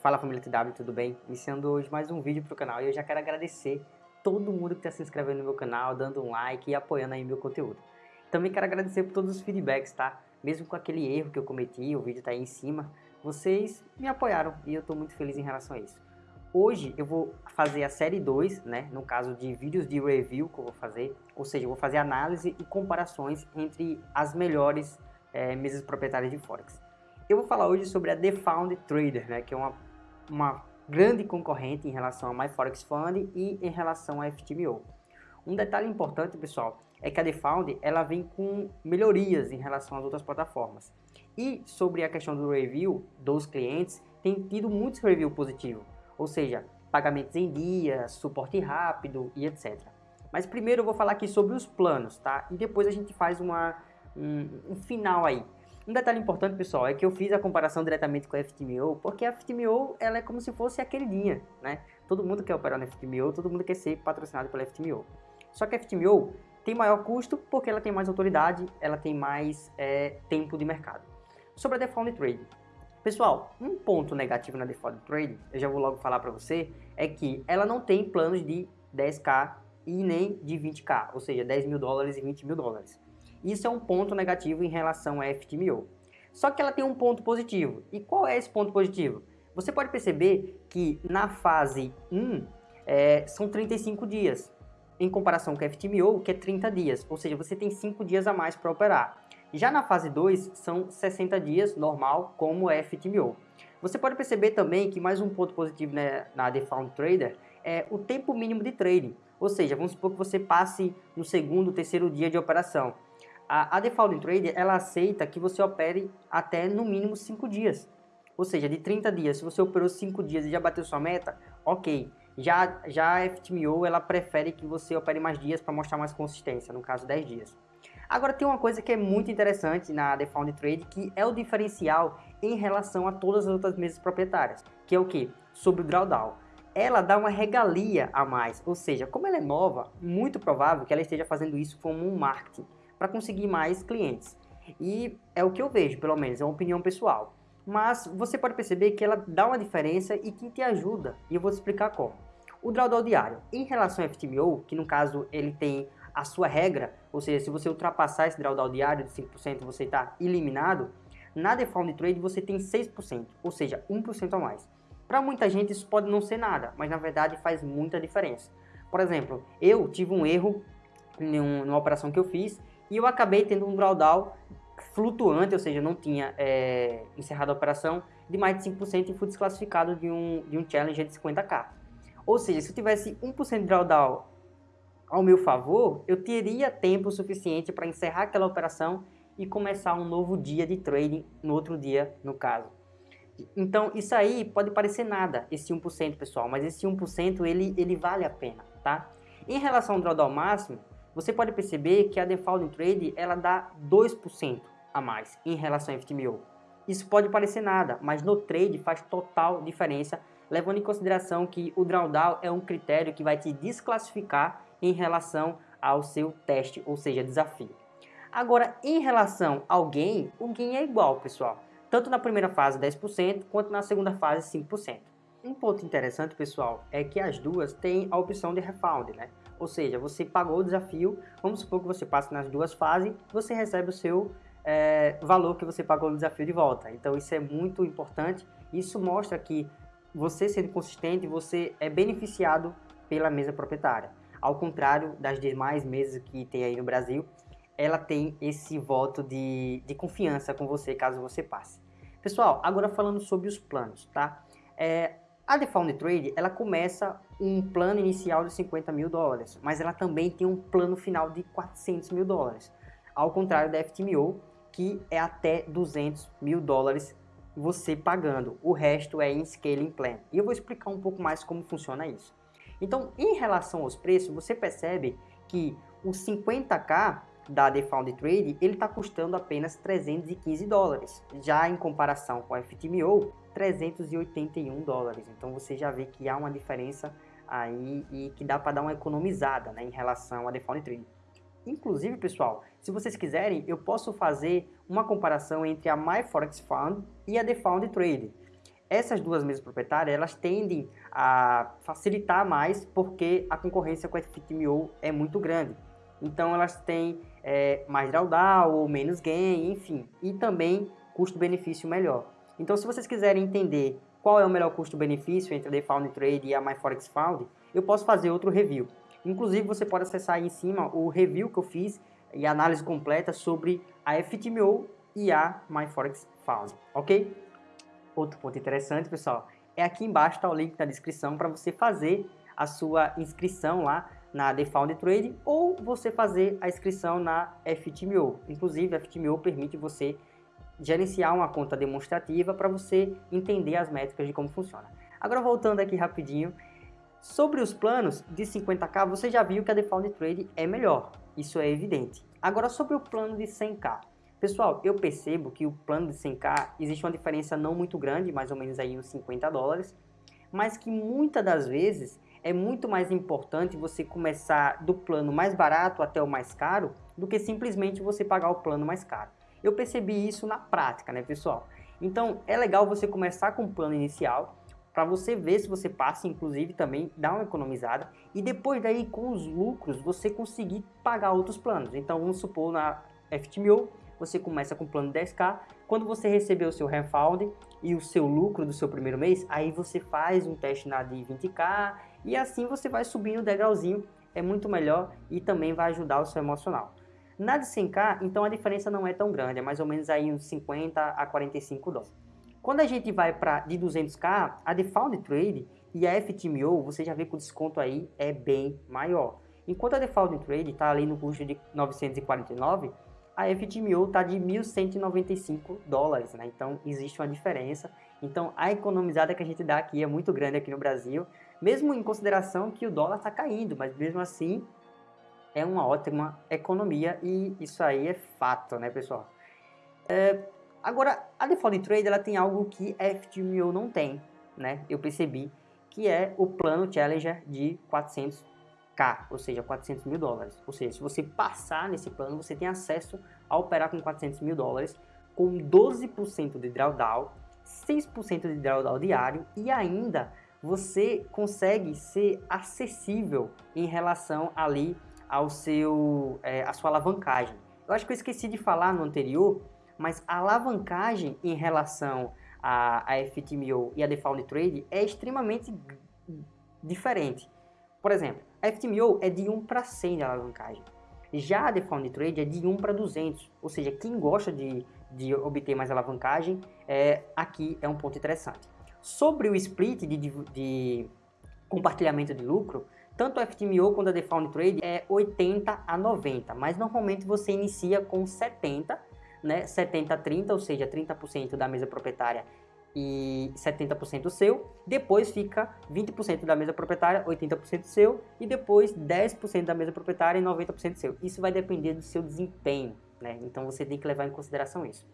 Fala família TW, tudo bem? Iniciando hoje mais um vídeo pro canal e eu já quero agradecer todo mundo que está se inscrevendo no meu canal, dando um like e apoiando aí meu conteúdo. Também quero agradecer por todos os feedbacks, tá? Mesmo com aquele erro que eu cometi, o vídeo tá aí em cima, vocês me apoiaram e eu tô muito feliz em relação a isso. Hoje eu vou fazer a série 2, né, no caso de vídeos de review que eu vou fazer, ou seja, eu vou fazer análise e comparações entre as melhores é, mesas proprietárias de Forex. Eu vou falar hoje sobre a The Found Trader, né, que é uma, uma grande concorrente em relação a MyForexFund e em relação a FTMO. Um detalhe importante, pessoal, é que a The Found ela vem com melhorias em relação às outras plataformas. E sobre a questão do review dos clientes, tem tido muitos reviews positivos ou seja, pagamentos em dia, suporte rápido e etc. Mas primeiro eu vou falar aqui sobre os planos, tá? E depois a gente faz uma, um, um final aí. Um detalhe importante, pessoal, é que eu fiz a comparação diretamente com a FTMO, porque a FTMO ela é como se fosse a queridinha, né? Todo mundo quer operar na FTMO, todo mundo quer ser patrocinado pela FTMO. Só que a FTMO tem maior custo porque ela tem mais autoridade, ela tem mais é, tempo de mercado. Sobre a Default Trade, Pessoal, um ponto negativo na Default Trade, eu já vou logo falar para você, é que ela não tem planos de 10k e nem de 20k, ou seja, 10 mil dólares e 20 mil dólares. Isso é um ponto negativo em relação a FTMO. Só que ela tem um ponto positivo. E qual é esse ponto positivo? Você pode perceber que na fase 1 é, são 35 dias, em comparação com a FTMO, que é 30 dias, ou seja, você tem 5 dias a mais para operar. Já na fase 2, são 60 dias, normal, como é FTMO. Você pode perceber também que mais um ponto positivo né, na The Found Trader é o tempo mínimo de trading. Ou seja, vamos supor que você passe no segundo, terceiro dia de operação. A, a Default Trader, ela aceita que você opere até no mínimo 5 dias. Ou seja, de 30 dias, se você operou 5 dias e já bateu sua meta, ok. Já, já a FTMO, ela prefere que você opere mais dias para mostrar mais consistência, no caso 10 dias. Agora tem uma coisa que é muito interessante na Found Trade, que é o diferencial em relação a todas as outras mesas proprietárias, que é o que? Sobre o drawdown. Ela dá uma regalia a mais, ou seja, como ela é nova, muito provável que ela esteja fazendo isso como um marketing, para conseguir mais clientes. E é o que eu vejo, pelo menos, é uma opinião pessoal. Mas você pode perceber que ela dá uma diferença e que te ajuda, e eu vou te explicar como. O drawdown diário, em relação ao FTMO, que no caso ele tem a sua regra, ou seja, se você ultrapassar esse drawdown diário de 5%, você está eliminado, na Default Trade você tem 6%, ou seja, 1% a mais. Para muita gente isso pode não ser nada, mas na verdade faz muita diferença. Por exemplo, eu tive um erro em uma operação que eu fiz e eu acabei tendo um drawdown flutuante, ou seja, não tinha é, encerrado a operação de mais de 5% e fui desclassificado de um, de um challenge de 50k. Ou seja, se eu tivesse 1% de drawdown ao meu favor, eu teria tempo suficiente para encerrar aquela operação e começar um novo dia de trading no outro dia, no caso. Então, isso aí pode parecer nada, esse 1%, pessoal, mas esse 1% ele, ele vale a pena, tá? Em relação ao drawdown máximo, você pode perceber que a Default Trade ela dá 2% a mais em relação ao FTMO. Isso pode parecer nada, mas no trade faz total diferença, levando em consideração que o drawdown é um critério que vai te desclassificar em relação ao seu teste, ou seja, desafio. Agora, em relação ao gain, o gain é igual, pessoal. Tanto na primeira fase 10%, quanto na segunda fase 5%. Um ponto interessante, pessoal, é que as duas têm a opção de refund, né? Ou seja, você pagou o desafio, vamos supor que você passe nas duas fases, você recebe o seu é, valor que você pagou no desafio de volta. Então isso é muito importante, isso mostra que você sendo consistente, você é beneficiado pela mesa proprietária. Ao contrário das demais mesas que tem aí no Brasil, ela tem esse voto de, de confiança com você caso você passe. Pessoal, agora falando sobre os planos, tá? É, a Default Trade, ela começa um plano inicial de 50 mil dólares, mas ela também tem um plano final de 400 mil dólares. Ao contrário da FTMO, que é até 200 mil dólares você pagando. O resto é em Scaling Plan. E eu vou explicar um pouco mais como funciona isso. Então, em relação aos preços, você percebe que o 50k da Defound Trade, ele está custando apenas 315 dólares. Já em comparação com a FTMO, 381 dólares. Então você já vê que há uma diferença aí e que dá para dar uma economizada né, em relação a Defound Trade. Inclusive, pessoal, se vocês quiserem, eu posso fazer uma comparação entre a MyForex Fund e a Defound Trade. essas duas mesas proprietárias, elas tendem a facilitar mais porque a concorrência com a FTMO é muito grande. Então elas têm é, mais drawdown ou menos gain, enfim, e também custo-benefício melhor. Então se vocês quiserem entender qual é o melhor custo-benefício entre a DeFound Trade e a MyForexFound, eu posso fazer outro review. Inclusive você pode acessar aí em cima o review que eu fiz e análise completa sobre a FTMO e a MyForexFound, ok? Outro ponto interessante, pessoal, é aqui embaixo está o link na descrição para você fazer a sua inscrição lá na The Found Trade ou você fazer a inscrição na FTMO. Inclusive, a FTMO permite você gerenciar uma conta demonstrativa para você entender as métricas de como funciona. Agora, voltando aqui rapidinho, sobre os planos de 50k, você já viu que a The Found Trade é melhor, isso é evidente. Agora, sobre o plano de 100k, Pessoal, eu percebo que o plano de 100k existe uma diferença não muito grande, mais ou menos aí uns 50 dólares, mas que muitas das vezes é muito mais importante você começar do plano mais barato até o mais caro do que simplesmente você pagar o plano mais caro. Eu percebi isso na prática, né, pessoal? Então, é legal você começar com o plano inicial para você ver se você passa, inclusive também dar uma economizada e depois daí com os lucros você conseguir pagar outros planos. Então, vamos supor na FTMO você começa com o plano 10k, quando você receber o seu refund e o seu lucro do seu primeiro mês, aí você faz um teste na de 20k e assim você vai subindo o degrauzinho, é muito melhor e também vai ajudar o seu emocional. Na de 100k, então a diferença não é tão grande, é mais ou menos aí uns 50 a 45 dólares. Quando a gente vai para de 200k, a de Found Trade e a FTMO, você já vê que o desconto aí é bem maior. Enquanto a de Found Trade está ali no custo de 949, a FTMO está de 1.195 dólares, né? Então existe uma diferença. Então a economizada que a gente dá aqui é muito grande aqui no Brasil, mesmo em consideração que o dólar está caindo, mas mesmo assim é uma ótima economia e isso aí é fato, né, pessoal? É, agora, a Default Trade ela tem algo que a FTMO não tem, né? Eu percebi que é o plano Challenger de 400 ou seja, 400 mil dólares. Ou seja, se você passar nesse plano, você tem acesso a operar com 400 mil dólares, com 12% de drawdown, 6% de drawdown diário e ainda você consegue ser acessível em relação ali ao seu, é, a sua alavancagem. Eu acho que eu esqueci de falar no anterior, mas a alavancagem em relação a, a FTMO e a Default Trade é extremamente diferente. Por exemplo, a FTMO é de 1 para 100 de alavancagem. Já a Defound Trade é de 1 para 200, ou seja, quem gosta de, de obter mais alavancagem, é, aqui é um ponto interessante. Sobre o split de, de, de compartilhamento de lucro, tanto a FTMO quanto a Defound Trade é 80 a 90, mas normalmente você inicia com 70, né, 70 a 30, ou seja, 30% da mesa proprietária e 70% seu, depois fica 20% da mesa proprietária, 80% seu, e depois 10% da mesa proprietária e 90% seu. Isso vai depender do seu desempenho, né? Então você tem que levar em consideração isso.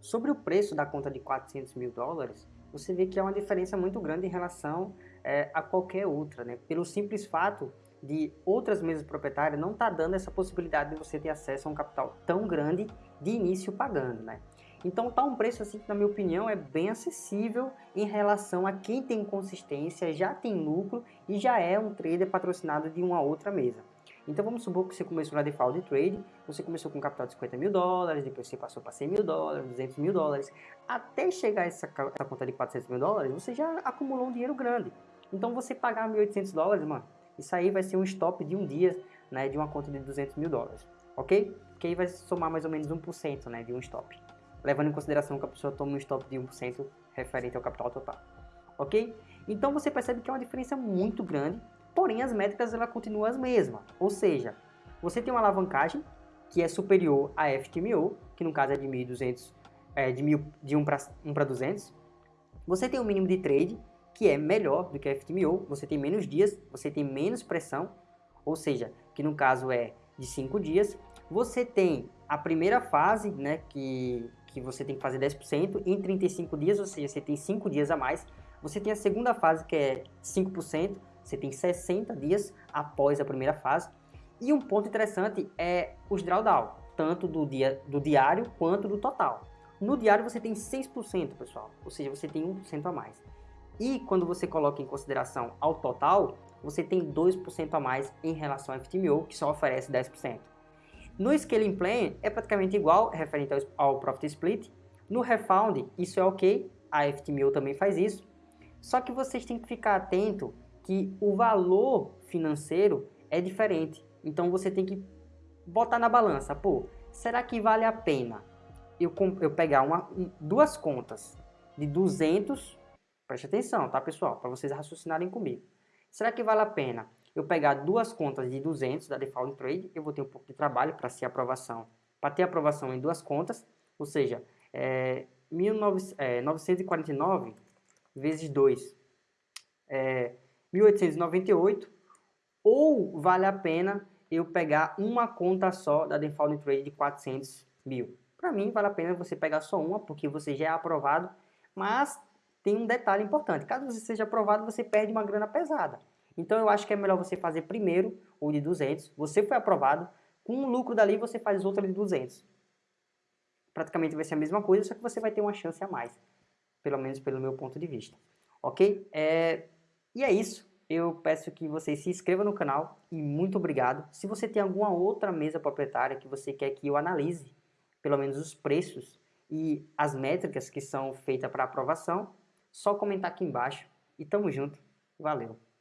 Sobre o preço da conta de 400 mil dólares, você vê que é uma diferença muito grande em relação é, a qualquer outra, né? Pelo simples fato de outras mesas proprietárias não estar tá dando essa possibilidade de você ter acesso a um capital tão grande de início pagando, né? Então tá um preço assim que na minha opinião é bem acessível em relação a quem tem consistência, já tem lucro e já é um trader patrocinado de uma outra mesa. Então vamos supor que você começou na default trade, você começou com um capital de 50 mil dólares, depois você passou para 100 mil dólares, 200 mil dólares, até chegar essa, essa conta de 400 mil dólares, você já acumulou um dinheiro grande. Então você pagar 1.800 dólares, mano, isso aí vai ser um stop de um dia, né, de uma conta de 200 mil dólares, ok? Que aí vai somar mais ou menos 1%, né, de um stop levando em consideração que a pessoa toma um stop de 1% referente ao capital total. Ok? Então você percebe que é uma diferença muito grande, porém as métricas ela continuam as mesmas. Ou seja, você tem uma alavancagem que é superior à FTMO, que no caso é de 1.200, é, de, 1, de 1 para 200. Você tem um mínimo de trade, que é melhor do que a FTMO, você tem menos dias, você tem menos pressão, ou seja, que no caso é de 5 dias. Você tem a primeira fase, né, que que você tem que fazer 10% em 35 dias, ou seja, você tem 5 dias a mais. Você tem a segunda fase, que é 5%, você tem 60 dias após a primeira fase. E um ponto interessante é os drawdown, tanto do, dia, do diário quanto do total. No diário você tem 6%, pessoal, ou seja, você tem 1% a mais. E quando você coloca em consideração ao total, você tem 2% a mais em relação ao FTMO, que só oferece 10%. No Scaling Plan é praticamente igual, referente ao Profit Split. No Refound, isso é ok, a FTMO também faz isso. Só que vocês têm que ficar atento que o valor financeiro é diferente. Então você tem que botar na balança, pô, será que vale a pena eu, eu pegar uma, duas contas de 200, preste atenção, tá pessoal, para vocês raciocinarem comigo. Será que vale a pena eu pegar duas contas de 200 da Default Trade, eu vou ter um pouco de trabalho para ser aprovação, para ter aprovação em duas contas, ou seja, é, 1949 é, vezes 2 é 1898, ou vale a pena eu pegar uma conta só da Default Trade de 400 mil. Para mim, vale a pena você pegar só uma, porque você já é aprovado, mas tem um detalhe importante. Caso você seja aprovado, você perde uma grana pesada. Então, eu acho que é melhor você fazer primeiro o de 200. Você foi aprovado, com o lucro dali você faz outra de 200. Praticamente vai ser a mesma coisa, só que você vai ter uma chance a mais. Pelo menos pelo meu ponto de vista. Ok? É... E é isso. Eu peço que você se inscreva no canal e muito obrigado. Se você tem alguma outra mesa proprietária que você quer que eu analise, pelo menos os preços e as métricas que são feitas para aprovação, só comentar aqui embaixo. E tamo junto. Valeu!